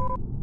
you